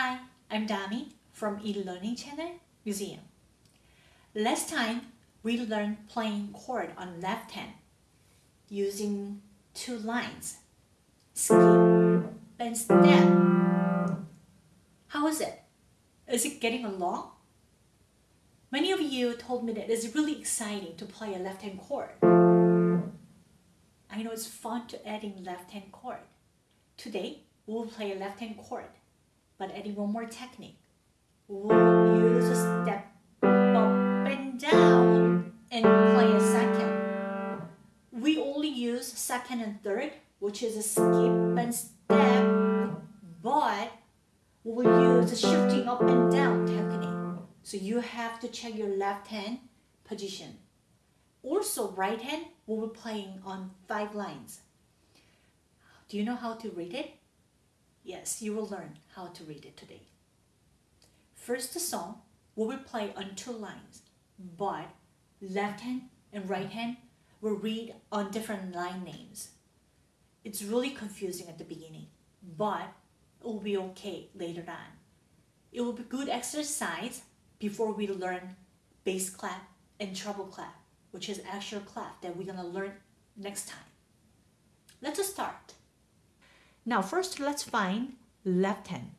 Hi, I'm Dami from eLearning Channel Museum. Last time we learned playing chord on left hand using two lines, skip and step. How is it? Is it getting along? Many of you told me that it's really exciting to play a left hand chord. I know it's fun to add in left hand chord. Today, we'll play a left hand chord but adding one more technique. We'll use a step up and down and play a second. We only use second and third, which is a skip and step, but we'll use a shifting up and down technique. So you have to check your left hand position. Also, right hand, we'll be playing on five lines. Do you know how to read it? Yes, you will learn how to read it today. First the song will play on two lines, but left hand and right hand will read on different line names. It's really confusing at the beginning, but it will be okay later on. It will be good exercise before we learn bass clef and treble clef, which is actual clef that we're gonna learn next time. Let's start. Now first let's find left hand.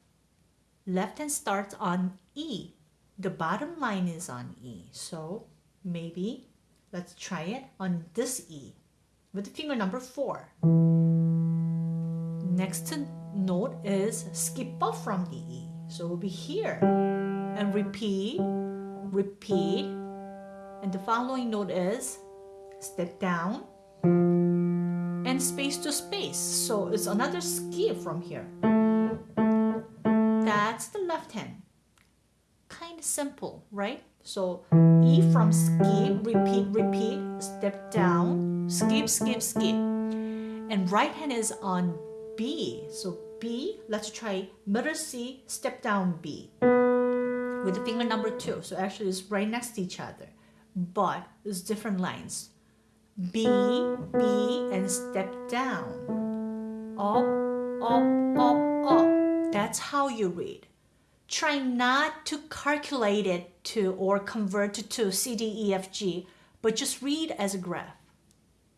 Left hand starts on E. The bottom line is on E. So maybe let's try it on this E with finger number 4. Next note is skip off from the E. So we'll be here and repeat, repeat. And the following note is step down, and space to space. So it's another skip from here. That's the left hand. Kind of simple, right? So E from skip, repeat, repeat, step down, skip, skip, skip. And right hand is on B. So B, let's try middle C, step down B with the finger number two. So actually it's right next to each other, but it's different lines. B, B, and step down. Up, up, up, up. That's how you read. Try not to calculate it to or convert it to C, D, E, F, G, but just read as a graph.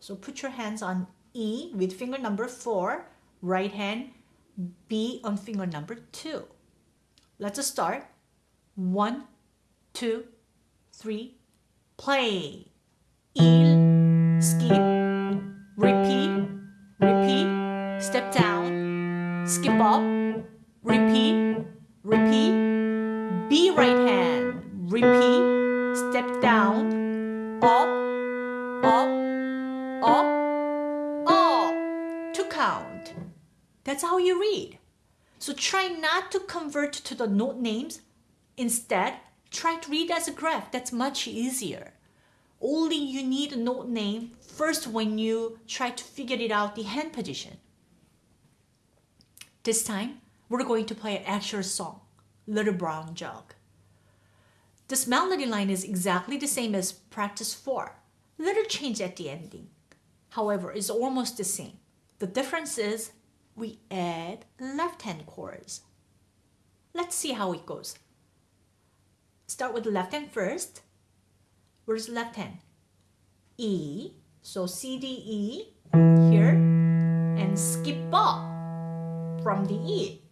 So put your hands on E with finger number four, right hand, B on finger number two. Let's start. One, two, three, play. Skip, repeat, repeat, step down, skip up, repeat, repeat, B right hand, repeat, step down, up, up, up, up, to count. That's how you read. So try not to convert to the note names. Instead, try to read as a graph. That's much easier only you need a note name first when you try to figure it out the hand position. This time, we're going to play an actual song, Little Brown Jug. This melody line is exactly the same as practice 4. Little change at the ending. However, it's almost the same. The difference is we add left hand chords. Let's see how it goes. Start with the left hand first Where's left hand? E. So C, D, E here and skip up from the E.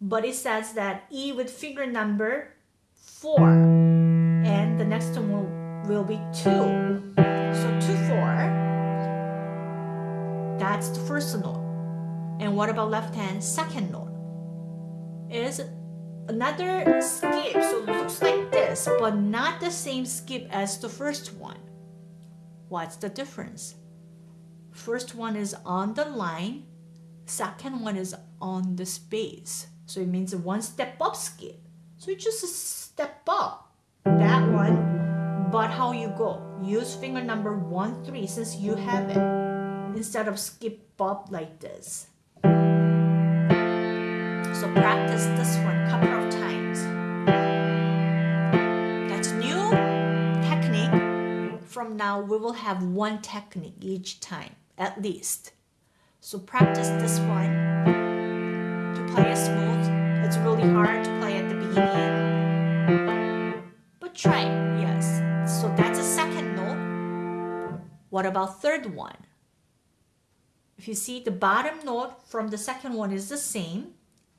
But it says that E with finger number 4 and the next one will, will be 2. So 2, 4. That's the first note. And what about left hand? Second note is another skip. So it looks like this, but not the same skip as the first one. What's the difference? First one is on the line, second one is on the space. So it means a one step up skip. So it's just step up, that one. But how you go? Use finger number one, three, since you have it, instead of skip up like this. So practice this one From now, we will have one technique each time, at least. So practice this one to play it smooth. It's really really hard to play at the beginning. But try, yes. So that's a second note. What about third one? If you see the bottom note from the second one is the same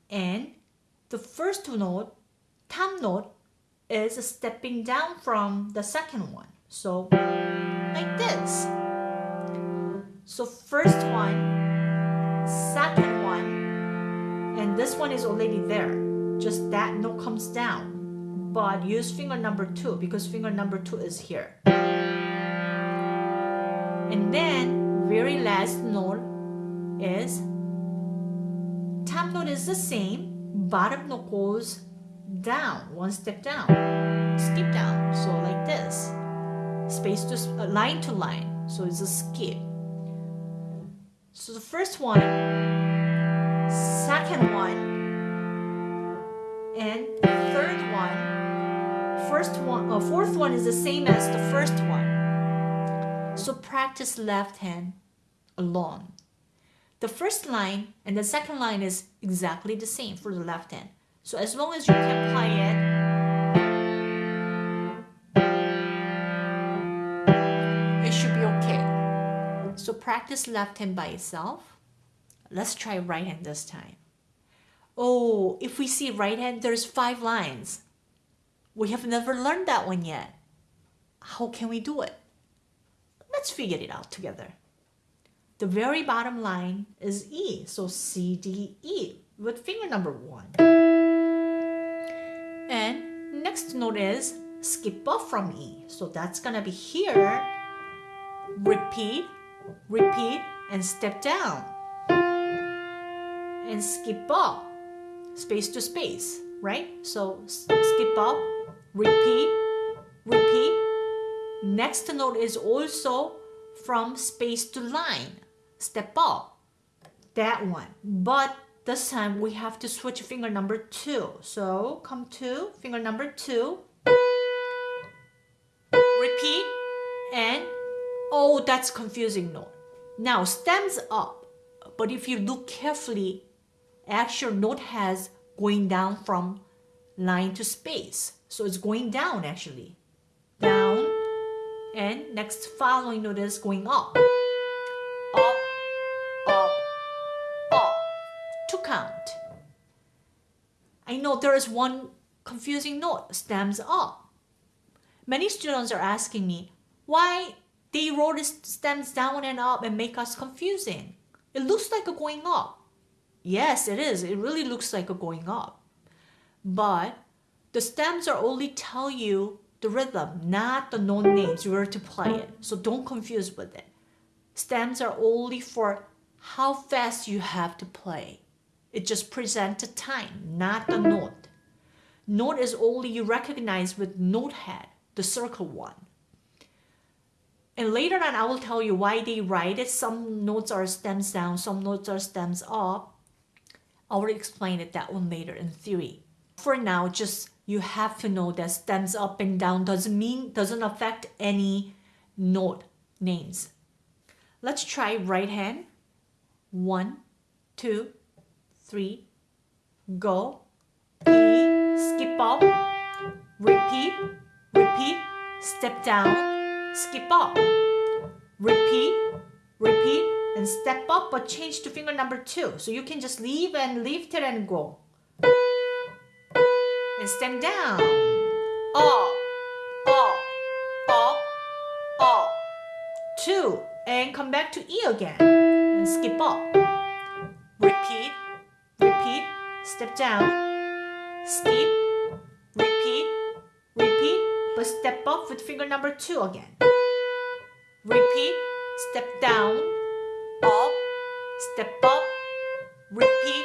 and the first note, thumb note, is stepping down from the second one. So like this. So first one, second one, and this one is already there. Just that note comes down. But use finger number two because finger number two is here. And then very last note is top note is the same, bottom note goes down, one step down, skip down. So like this, space to uh, line to line. So it's a skip. So the first one, second one, and third one, first one, uh, fourth one is the same as the first one. So practice left hand alone. The first line and the second line is exactly the same for the left hand. So as long as you can play it, Practice left hand by itself. Let's try right hand this time. Oh, if we see right hand, there's five lines. We have never learned that one yet. How can we do it? Let's figure it out together. The very bottom line is E, so C, D, E with finger number one. And next note is skip off from E, so that's gonna be here. Repeat, repeat, and step down. And skip up, space to space, right? So skip up, repeat, repeat. Next note is also from space to line, step up, that one. But this time we have to switch finger number two. So come to finger number two, repeat, and oh, that's confusing note. Now stems up, but if you look carefully, actual note has going down from line to space. So it's going down actually. Down, and next following note is going up. Up, up, up. To count. I know there is one confusing note, stems up. Many students are asking me, why they wrote stems down and up and make us confusing. It looks like a going up. Yes, it is. It really looks like a going up. But the stems are only tell you the rhythm, not the note names where to play it. So don't confuse with it. Stems are only for how fast you have to play. It just presents the time, not the note. Note is only you recognize with note head, the circle one. And later on, I will tell you why they write it. Some notes are stems down, some notes are stems up. I will explain it that one later in theory. For now, just you have to know that stems up and down doesn't mean, doesn't affect any note names. Let's try right hand. One, two, three, go. E, skip up, repeat, repeat, step down, skip up, repeat, repeat, and step up, but change to finger number two. So you can just leave and lift it and go and stem down. Up, up, up, up. Two, and come back to E again. And skip up. Repeat, repeat, step down. Skip, repeat, repeat, but step up with finger number two again. Repeat, step down, up, step up, repeat,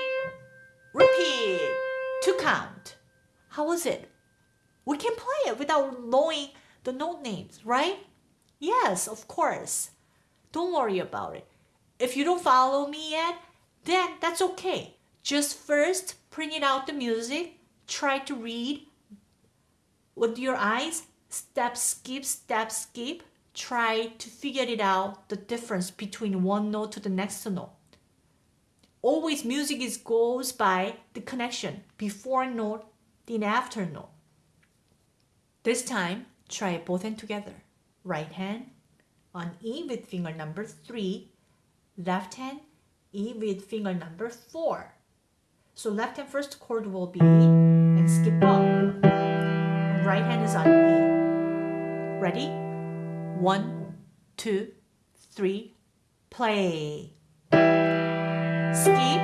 repeat. To count. How was it? We can play it without knowing the note names, right? Yes, of course. Don't worry about it. If you don't follow me yet, then that's okay. Just first print it out the music, try to read with your eyes, step, skip, step, skip. Try to figure it out the difference between one note to the next note. always music is goes by the connection before note, then after note. This time, try both hand together. Right hand on E with finger number 3, left hand E with finger number 4. So left hand first chord will be E and skip up. Right hand is on E. Ready? One, two, three, play. Skip,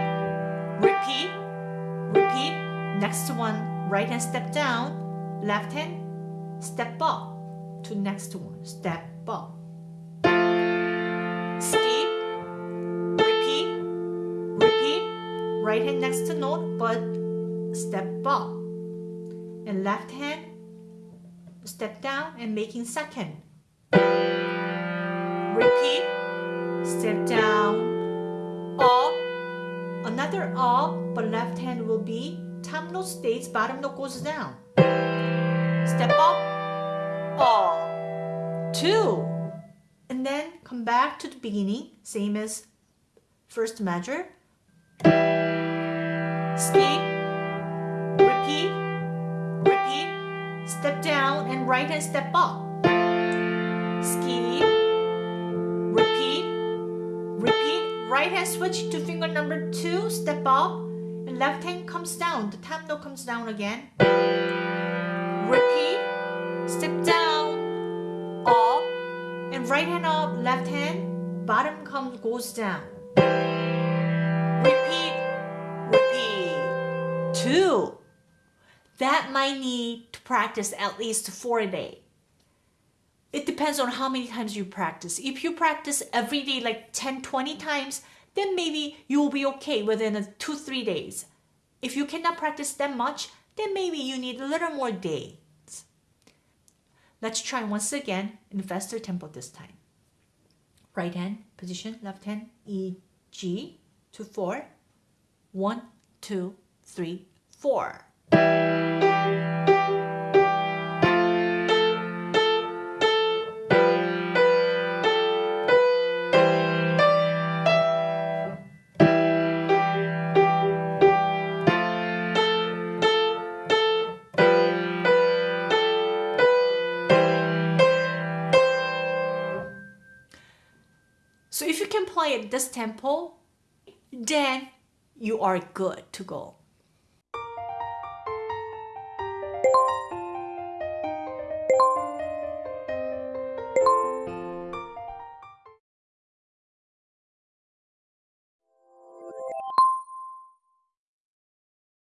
repeat, repeat. Next one, right hand step down, left hand step up to next one, step up. Skip, repeat, repeat. Right hand next to note, but step up. And left hand step down and making second. Repeat, step down, up, another up, but left hand will be top note stays, bottom note goes down. Step up, up, two, and then come back to the beginning, same as first measure. Skip, repeat, repeat, step down and right hand step up. Skip, switch to finger number two, step up, and left hand comes down, the top note comes down again. Repeat, step down, up, and right hand up, left hand, bottom comes goes down. Repeat, repeat. Two. That might need to practice at least four a day. It depends on how many times you practice. If you practice every day like 10, 20 times, then maybe you will be okay within two, three days. If you cannot practice that much, then maybe you need a little more days. Let's try once again in faster tempo this time. Right hand position, left hand E, G to four. One, two, three, four. So if you can play at this tempo, then you are good to go.